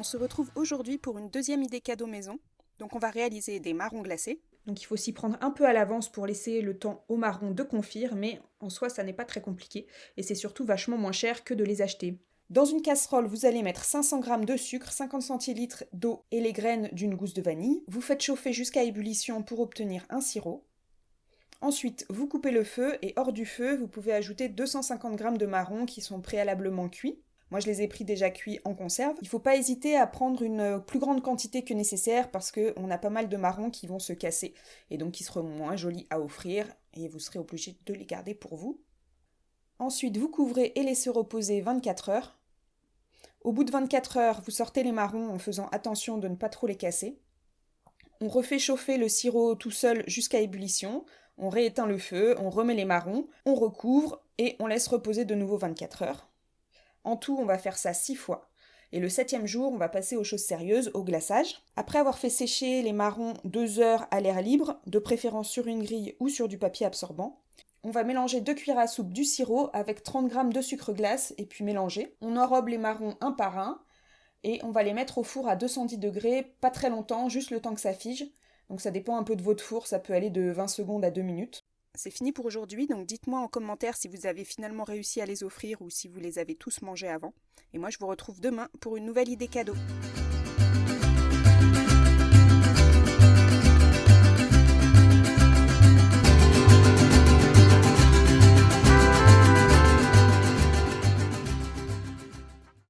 On se retrouve aujourd'hui pour une deuxième idée cadeau maison. Donc on va réaliser des marrons glacés. Donc il faut s'y prendre un peu à l'avance pour laisser le temps aux marrons de confire, mais en soi ça n'est pas très compliqué et c'est surtout vachement moins cher que de les acheter. Dans une casserole, vous allez mettre 500 g de sucre, 50 centilitres d'eau et les graines d'une gousse de vanille. Vous faites chauffer jusqu'à ébullition pour obtenir un sirop. Ensuite, vous coupez le feu et hors du feu, vous pouvez ajouter 250 g de marrons qui sont préalablement cuits. Moi, je les ai pris déjà cuits en conserve. Il ne faut pas hésiter à prendre une plus grande quantité que nécessaire parce qu'on a pas mal de marrons qui vont se casser et donc qui seront moins jolis à offrir et vous serez obligé de les garder pour vous. Ensuite, vous couvrez et laissez reposer 24 heures. Au bout de 24 heures, vous sortez les marrons en faisant attention de ne pas trop les casser. On refait chauffer le sirop tout seul jusqu'à ébullition. On rééteint le feu, on remet les marrons, on recouvre et on laisse reposer de nouveau 24 heures. En tout, on va faire ça six fois. Et le septième jour, on va passer aux choses sérieuses, au glaçage. Après avoir fait sécher les marrons deux heures à l'air libre, de préférence sur une grille ou sur du papier absorbant, on va mélanger deux cuillères à soupe du sirop avec 30 g de sucre glace et puis mélanger. On enrobe les marrons un par un et on va les mettre au four à 210 degrés, pas très longtemps, juste le temps que ça fige. Donc ça dépend un peu de votre four, ça peut aller de 20 secondes à 2 minutes. C'est fini pour aujourd'hui, donc dites-moi en commentaire si vous avez finalement réussi à les offrir ou si vous les avez tous mangés avant. Et moi je vous retrouve demain pour une nouvelle idée cadeau.